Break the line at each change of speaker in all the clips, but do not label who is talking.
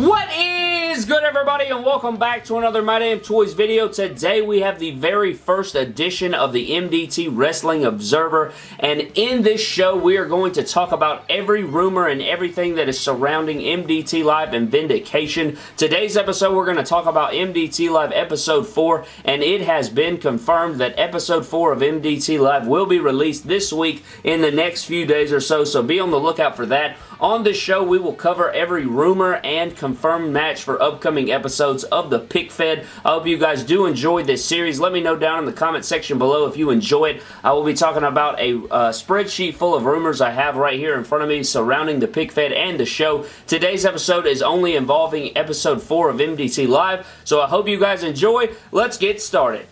What is good everybody and welcome back to another My Damn Toys video. Today we have the very first edition of the MDT Wrestling Observer and in this show we are going to talk about every rumor and everything that is surrounding MDT Live and Vindication. Today's episode we're going to talk about MDT Live Episode 4 and it has been confirmed that Episode 4 of MDT Live will be released this week in the next few days or so so be on the lookout for that. On this show we will cover every rumor and confirmed match for upcoming episodes of the Pick Fed. I hope you guys do enjoy this series. Let me know down in the comment section below if you enjoy it. I will be talking about a uh, spreadsheet full of rumors I have right here in front of me surrounding the Pick Fed and the show. Today's episode is only involving episode 4 of MDT Live, so I hope you guys enjoy. Let's get started.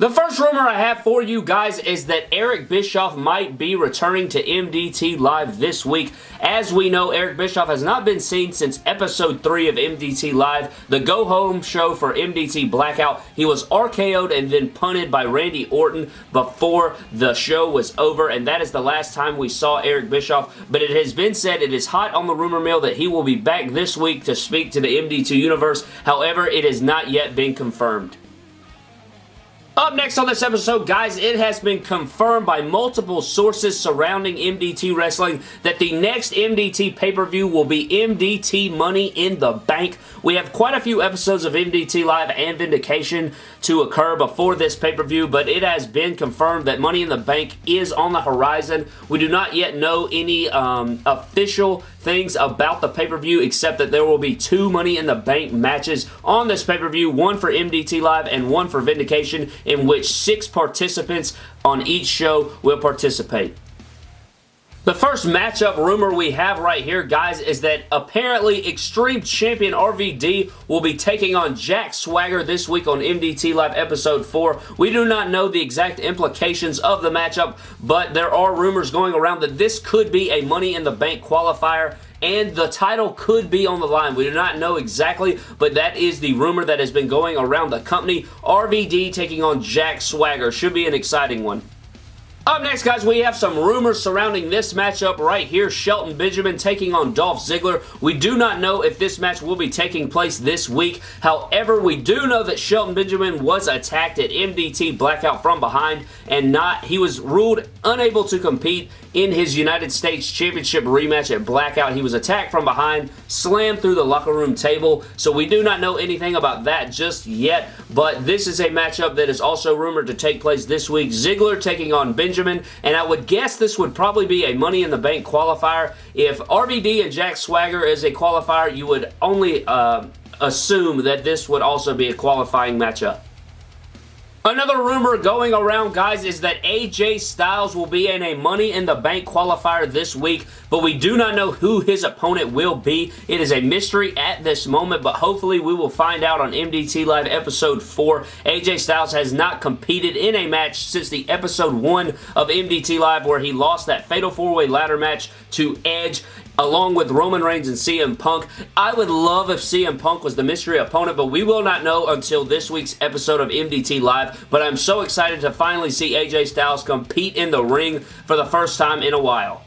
The first rumor I have for you guys is that Eric Bischoff might be returning to MDT Live this week. As we know, Eric Bischoff has not been seen since episode 3 of MDT Live, the go-home show for MDT Blackout. He was RKO'd and then punted by Randy Orton before the show was over, and that is the last time we saw Eric Bischoff, but it has been said it is hot on the rumor mill that he will be back this week to speak to the MDT Universe. However, it has not yet been confirmed. Up next on this episode, guys, it has been confirmed by multiple sources surrounding MDT Wrestling that the next MDT pay-per-view will be MDT Money in the Bank. We have quite a few episodes of MDT Live and Vindication to occur before this pay-per-view, but it has been confirmed that Money in the Bank is on the horizon. We do not yet know any um, official things about the pay-per-view except that there will be two Money in the Bank matches on this pay-per-view, one for MDT Live and one for Vindication in which six participants on each show will participate. The first matchup rumor we have right here, guys, is that apparently Extreme Champion RVD will be taking on Jack Swagger this week on MDT Live Episode 4. We do not know the exact implications of the matchup, but there are rumors going around that this could be a Money in the Bank qualifier and the title could be on the line. We do not know exactly, but that is the rumor that has been going around the company. RVD taking on Jack Swagger. Should be an exciting one. Up next, guys, we have some rumors surrounding this matchup right here. Shelton Benjamin taking on Dolph Ziggler. We do not know if this match will be taking place this week. However, we do know that Shelton Benjamin was attacked at MDT Blackout from behind and not, he was ruled unable to compete in his United States Championship rematch at Blackout. He was attacked from behind, slammed through the locker room table, so we do not know anything about that just yet, but this is a matchup that is also rumored to take place this week. Ziggler taking on Benjamin, and I would guess this would probably be a Money in the Bank qualifier. If RVD and Jack Swagger is a qualifier, you would only uh, assume that this would also be a qualifying matchup. Another rumor going around, guys, is that AJ Styles will be in a Money in the Bank qualifier this week, but we do not know who his opponent will be. It is a mystery at this moment, but hopefully we will find out on MDT Live Episode 4. AJ Styles has not competed in a match since the Episode 1 of MDT Live where he lost that Fatal 4-Way Ladder match to Edge along with Roman Reigns and CM Punk. I would love if CM Punk was the mystery opponent, but we will not know until this week's episode of MDT Live, but I'm so excited to finally see AJ Styles compete in the ring for the first time in a while.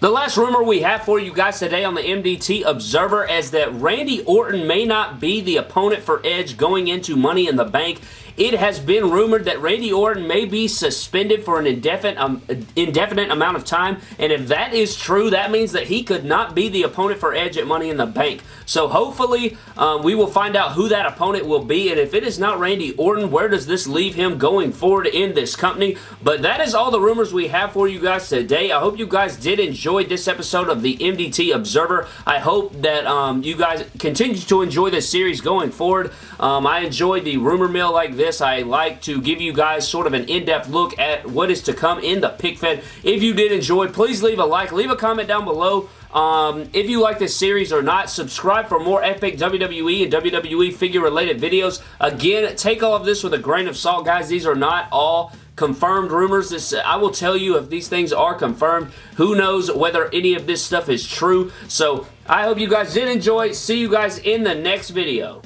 The last rumor we have for you guys today on the MDT Observer is that Randy Orton may not be the opponent for Edge going into Money in the Bank. It has been rumored that Randy Orton may be suspended for an indefinite, um, indefinite amount of time, and if that is true, that means that he could not be the opponent for Edge at Money in the Bank. So hopefully, um, we will find out who that opponent will be, and if it is not Randy Orton, where does this leave him going forward in this company? But that is all the rumors we have for you guys today. I hope you guys did enjoy this episode of the MDT Observer. I hope that um, you guys continue to enjoy this series going forward. Um, I enjoyed the rumor mill like this this, I like to give you guys sort of an in-depth look at what is to come in the pick fed. If you did enjoy, please leave a like, leave a comment down below. Um, if you like this series or not, subscribe for more epic WWE and WWE figure-related videos. Again, take all of this with a grain of salt, guys. These are not all confirmed rumors. This I will tell you if these things are confirmed. Who knows whether any of this stuff is true. So I hope you guys did enjoy. See you guys in the next video.